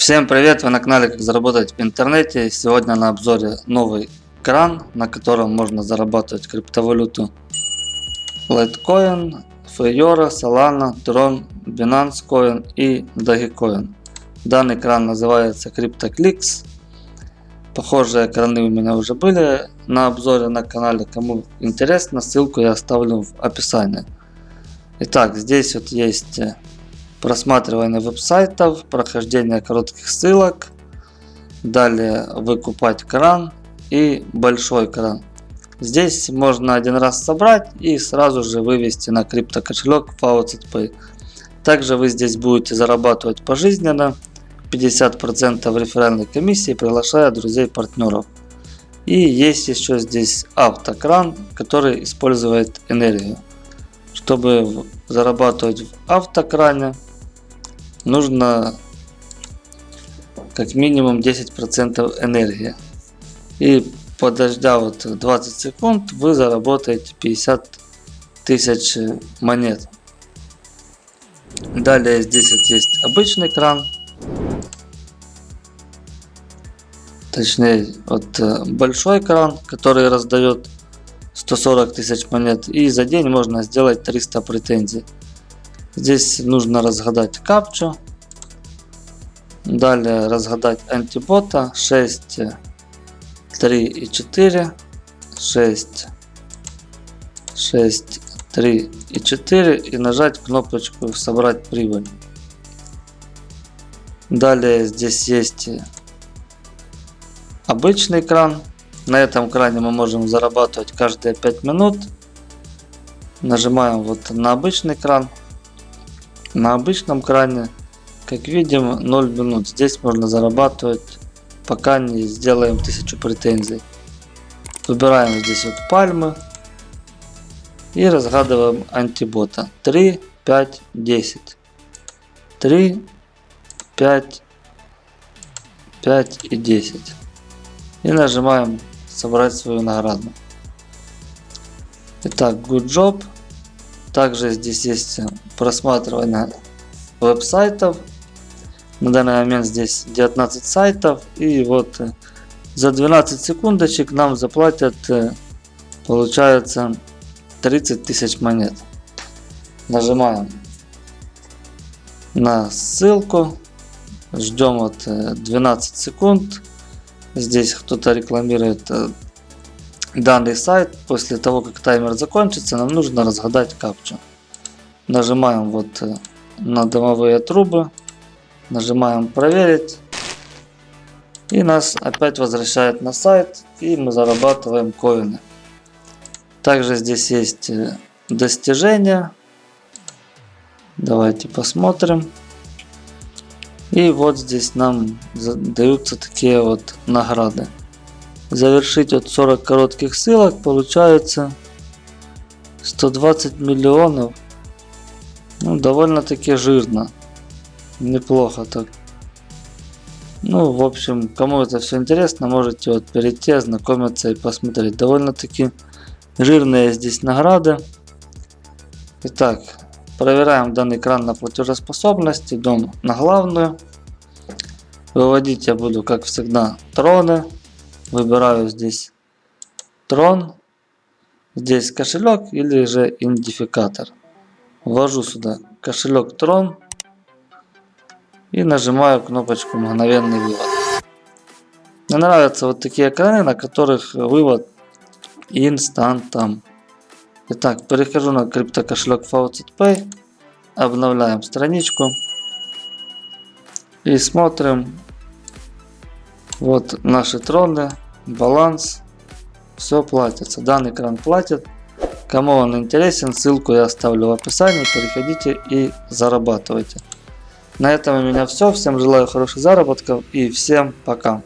Всем привет! Вы на канале Как заработать в интернете. Сегодня на обзоре новый кран, на котором можно зарабатывать криптовалюту Litecoin, Fiora, Solana, Tron, Binance Coin и Dogecoin. Данный кран называется CryptoClicks. Похожие краны у меня уже были на обзоре на канале. Кому интересно, ссылку я оставлю в описании. Итак, здесь вот есть просматривание веб-сайтов, прохождение коротких ссылок, далее выкупать кран и большой кран. Здесь можно один раз собрать и сразу же вывести на крипто кошелек Faucet Pay. Также вы здесь будете зарабатывать пожизненно 50% реферальной комиссии, приглашая друзей партнеров. И есть еще здесь автокран, который использует энергию. Чтобы зарабатывать в автокране, нужно как минимум 10% энергии. И подождя вот 20 секунд, вы заработаете 50 тысяч монет. Далее здесь вот есть обычный кран. Точнее, вот э, большой кран, который раздает 140 тысяч монет. И за день можно сделать 300 претензий. Здесь нужно разгадать капчу. Далее разгадать антибота 6, 3 и 4. 6, 6, 3 и 4. И нажать кнопочку собрать прибыль. Далее здесь есть обычный кран. На этом кране мы можем зарабатывать каждые 5 минут. Нажимаем вот на обычный кран. На обычном кране, как видим, 0 минут. Здесь можно зарабатывать, пока не сделаем 1000 претензий. Выбираем здесь вот пальмы. И разгадываем антибота. 3, 5, 10. 3, 5, 5 и 10. И нажимаем собрать свою награду. Итак, good job. Также здесь есть просматривание веб-сайтов. На данный момент здесь 19 сайтов. И вот э, за 12 секундочек нам заплатят, э, получается, 30 тысяч монет. Нажимаем на ссылку. Ждем вот 12 э, секунд. Здесь кто-то рекламирует данный сайт, после того как таймер закончится, нам нужно разгадать капчу. Нажимаем вот э, на домовые трубы, нажимаем проверить. И нас опять возвращает на сайт, и мы зарабатываем коины. Также здесь есть э, достижения. Давайте посмотрим. И вот здесь нам даются такие вот награды завершить от 40 коротких ссылок получается 120 миллионов. Ну, довольно-таки жирно. Неплохо так. Ну, в общем, кому это все интересно, можете вот перейти, ознакомиться и посмотреть. Довольно-таки жирные здесь награды. Итак, проверяем данный экран на платежеспособность. Идем на главную. Выводить я буду, как всегда, троны. Выбираю здесь трон, здесь кошелек или же идентификатор. Ввожу сюда кошелек трон и нажимаю кнопочку мгновенный вывод. Мне нравятся вот такие экраны, на которых вывод инстантом. Итак, перехожу на криптокошелек Faucet Pay, обновляем страничку и смотрим вот наши троны, баланс, все платится. Данный кран платит. Кому он интересен, ссылку я оставлю в описании. Переходите и зарабатывайте. На этом у меня все. Всем желаю хороших заработков и всем пока.